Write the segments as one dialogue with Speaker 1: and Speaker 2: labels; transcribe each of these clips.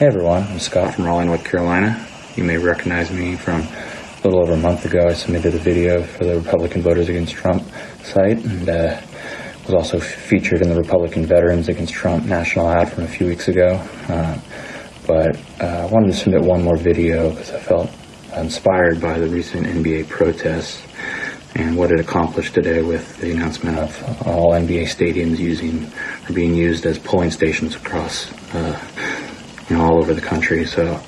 Speaker 1: Hey everyone, I'm Scott from Raleigh, North Carolina. You may recognize me from a little over a month ago. I submitted a video for the Republican Voters Against Trump site and uh, was also featured in the Republican Veterans Against Trump national ad from a few weeks ago. Uh, but uh, I wanted to submit one more video because I felt inspired by the recent NBA protests and what it accomplished today with the announcement of all NBA stadiums using or being used as polling stations across uh, you know, all over the country. So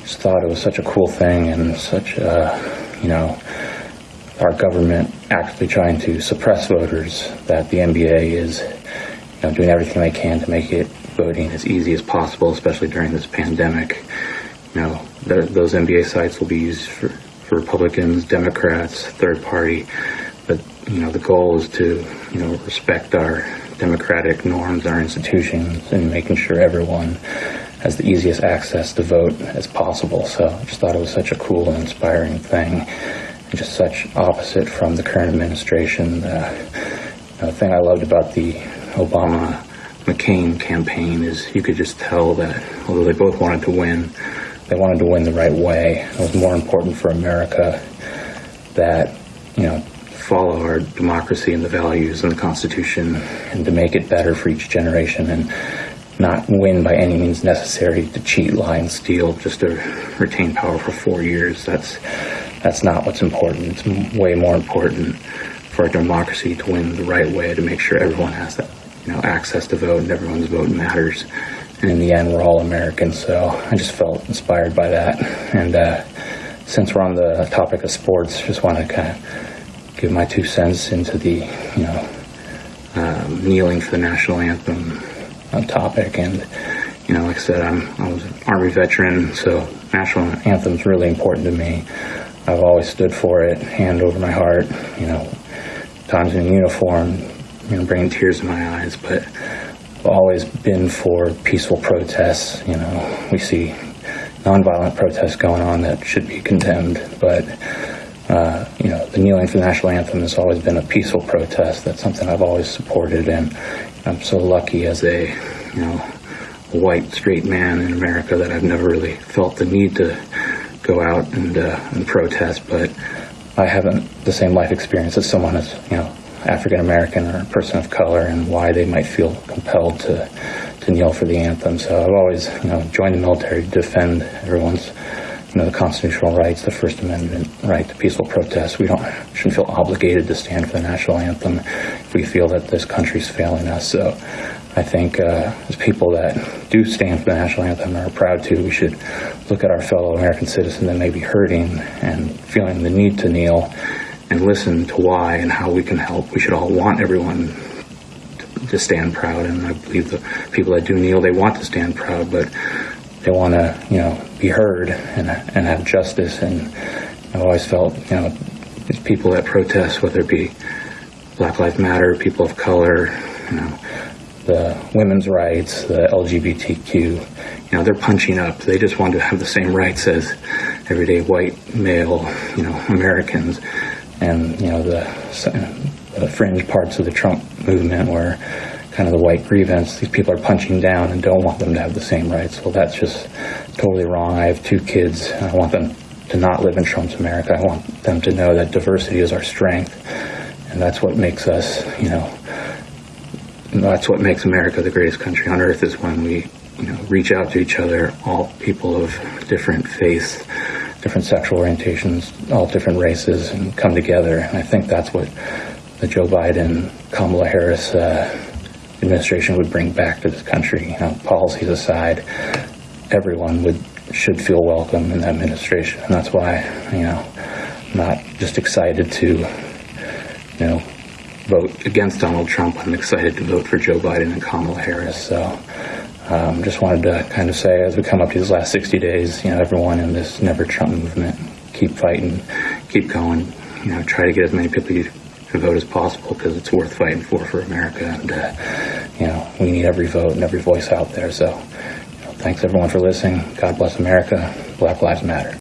Speaker 1: just thought it was such a cool thing and such, uh, you know, our government actively trying to suppress voters that the NBA is, you know, doing everything they can to make it voting as easy as possible, especially during this pandemic. You know, those NBA sites will be used for, for Republicans, Democrats, third party, but you know, the goal is to, you know, respect our democratic norms, our institutions, and making sure everyone has the easiest access to vote as possible. So I just thought it was such a cool and inspiring thing, and just such opposite from the current administration. Uh, the thing I loved about the Obama McCain campaign is you could just tell that although they both wanted to win, they wanted to win the right way. It was more important for America that, you know, follow our democracy and the values and the Constitution and to make it better for each generation and not win by any means necessary to cheat, lie, and steal just to retain power for four years. That's that's not what's important. It's way more important for our democracy to win the right way to make sure everyone has that you know access to vote and everyone's vote matters. And in the end, we're all Americans. So I just felt inspired by that. And uh, since we're on the topic of sports, just want to kind of give my two cents into the you know um, kneeling for the national anthem topic. And, you know, like I said, I'm, I was an Army veteran, so national anthem's really important to me. I've always stood for it, hand over my heart, you know, times in uniform, you know, bringing tears to my eyes, but I've always been for peaceful protests. You know, we see nonviolent protests going on that should be condemned, but uh, you know, the kneeling for the national anthem has always been a peaceful protest. That's something I've always supported, and I'm so lucky as a, you know, white straight man in America that I've never really felt the need to go out and uh, and protest. But I haven't the same life experience as someone as you know African American or a person of color, and why they might feel compelled to to kneel for the anthem. So I've always you know joined the military to defend everyone's you know, the constitutional rights, the First Amendment right to peaceful protest. We don't shouldn't feel obligated to stand for the national anthem if we feel that this country's failing us. So I think uh, as people that do stand for the national anthem and are proud to, we should look at our fellow American citizen that may be hurting and feeling the need to kneel and listen to why and how we can help. We should all want everyone to stand proud, and I believe the people that do kneel, they want to stand proud, but they want to, you know, be heard and, and have justice. And I've always felt, you know, these people that protest, whether it be Black Lives Matter, people of color, you know, the women's rights, the LGBTQ, you know, they're punching up. They just want to have the same rights as everyday white male, you know, Americans. And, you know, the, the fringe parts of the Trump movement where kind of the white grievance. These people are punching down and don't want them to have the same rights. Well, that's just totally wrong. I have two kids. I want them to not live in Trump's America. I want them to know that diversity is our strength, and that's what makes us, you know, that's what makes America the greatest country on earth is when we, you know, reach out to each other, all people of different faiths, different sexual orientations, all different races, and come together. And I think that's what the Joe Biden, Kamala Harris, uh, administration would bring back to this country. You know, policies aside, everyone would should feel welcome in the administration, and that's why you know I'm not just excited to you know vote against Donald Trump. I'm excited to vote for Joe Biden and Kamala Harris. So. Um, just wanted to kind of say, as we come up to these last 60 days, you know, everyone in this Never Trump movement, keep fighting, keep going. You know, try to get as many people vote as possible because it's worth fighting for for America. And, uh, you know, we need every vote and every voice out there. So, you know, thanks everyone for listening. God bless America. Black Lives Matter.